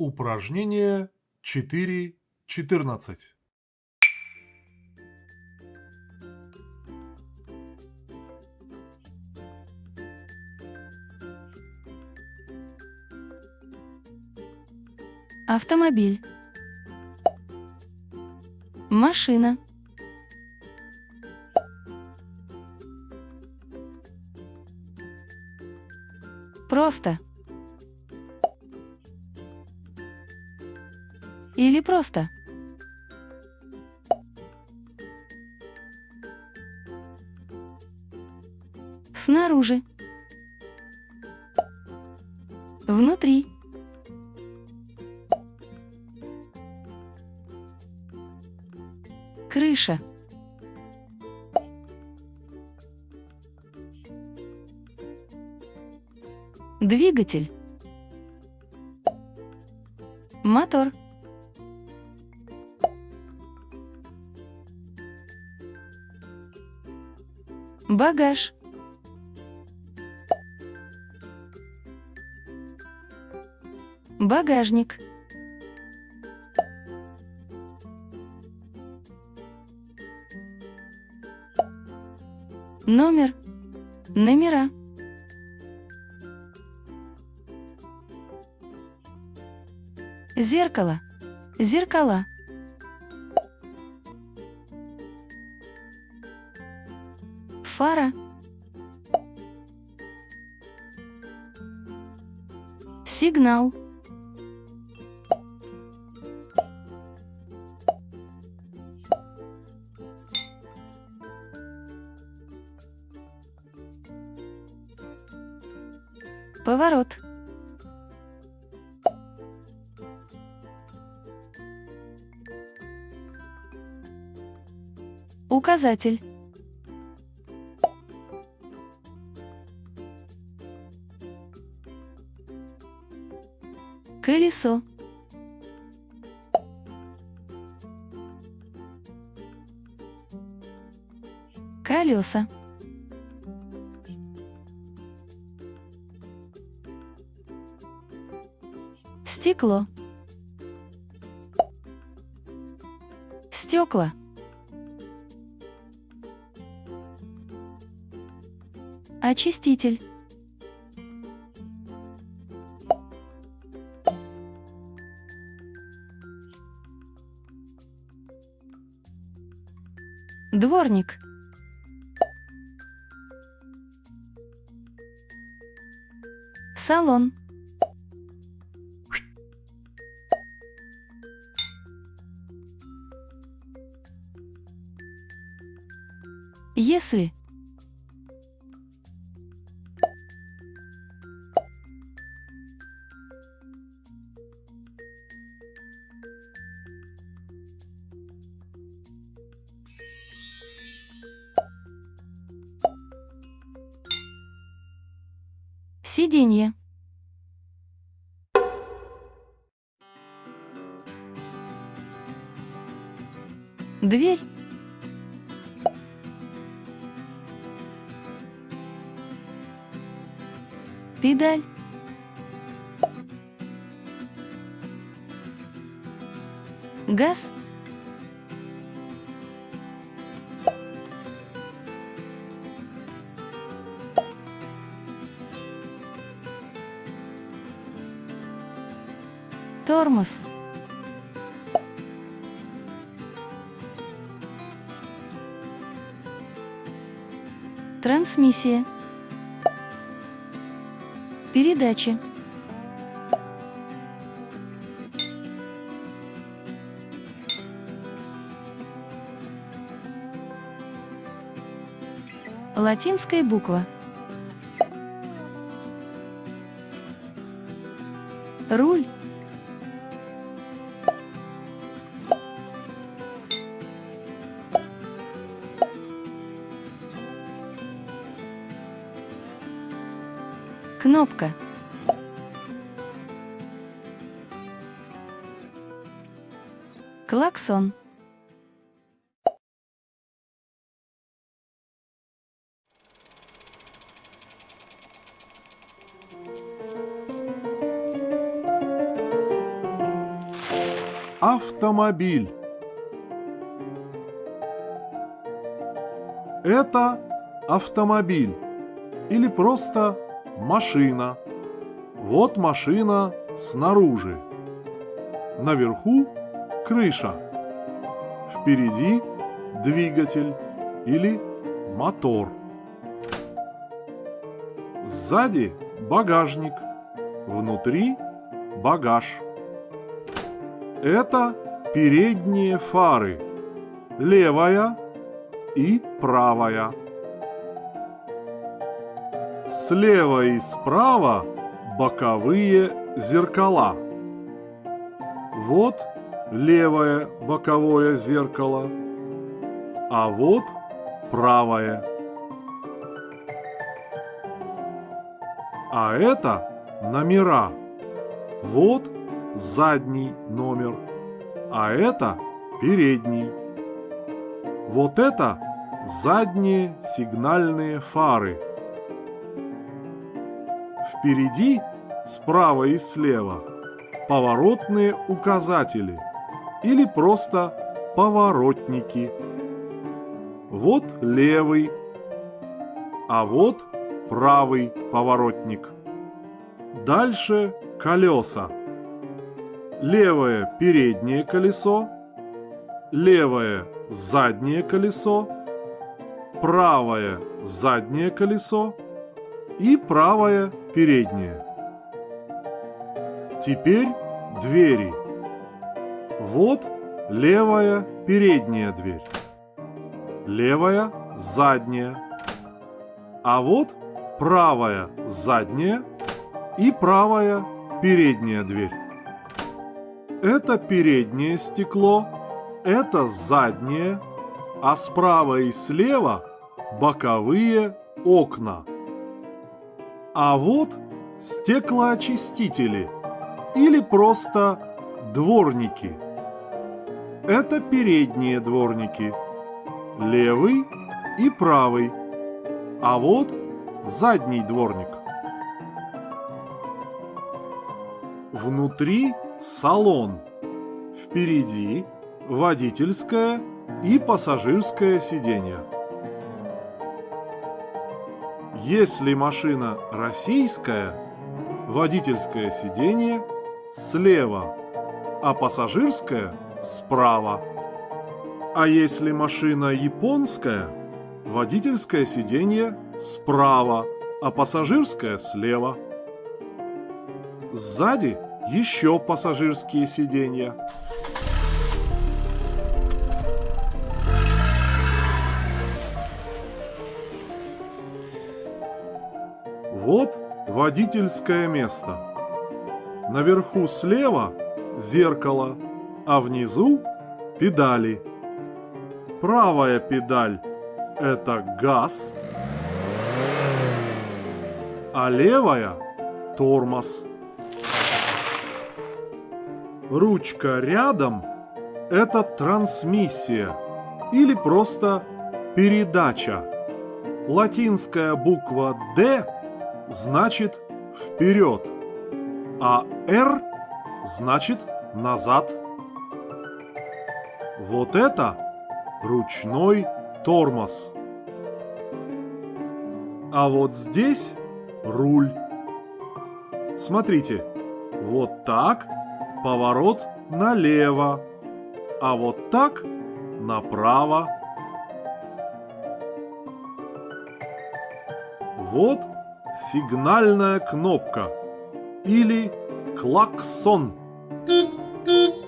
Упражнение 4.14. Автомобиль. Машина. Просто. Или просто. Снаружи. Внутри. Крыша. Двигатель. Мотор. Багаж. Багажник. Номер. Номера. Зеркало. Зеркала. Фара. Сигнал. Поворот. Указатель. Колесо. Колеса. Стекло. Стекла. Очиститель. Дворник. Салон. Если. Сиденье. Дверь. Педаль. Газ. Тормоз. Трансмиссия. Передача. Латинская буква. Руль. Кнопка. Клаксон. автомобиль. Это автомобиль или просто машина. Вот машина снаружи. Наверху крыша. Впереди двигатель или мотор. Сзади багажник. Внутри багаж. Это передние фары. Левая и правая. Слева и справа боковые зеркала. Вот левое боковое зеркало, а вот правое. А это номера. Вот задний номер, а это передний. Вот это задние сигнальные фары. Впереди, справа и слева, поворотные указатели или просто поворотники. Вот левый, а вот правый поворотник. Дальше колеса. Левое переднее колесо, левое заднее колесо, правое заднее колесо и правое переднее. Теперь двери. Вот левая передняя дверь, левая задняя, а вот правая задняя и правая передняя дверь. Это переднее стекло, это заднее, а справа и слева боковые окна. А вот стеклоочистители или просто дворники. Это передние дворники, левый и правый, а вот задний дворник. Внутри салон, впереди водительское и пассажирское сиденье. Если машина российская, водительское сиденье слева, а пассажирское справа. А если машина японская, водительское сиденье справа, а пассажирское слева. Сзади еще пассажирские сиденья. Водительское место. Наверху слева зеркало, а внизу педали. Правая педаль – это газ, а левая – тормоз. Ручка рядом – это трансмиссия или просто передача. Латинская буква «Д» значит «вперед», а «Р» значит «назад». Вот это ручной тормоз. А вот здесь руль. Смотрите, вот так поворот налево, а вот так направо. Вот сигнальная кнопка или клаксон. Тут-тут.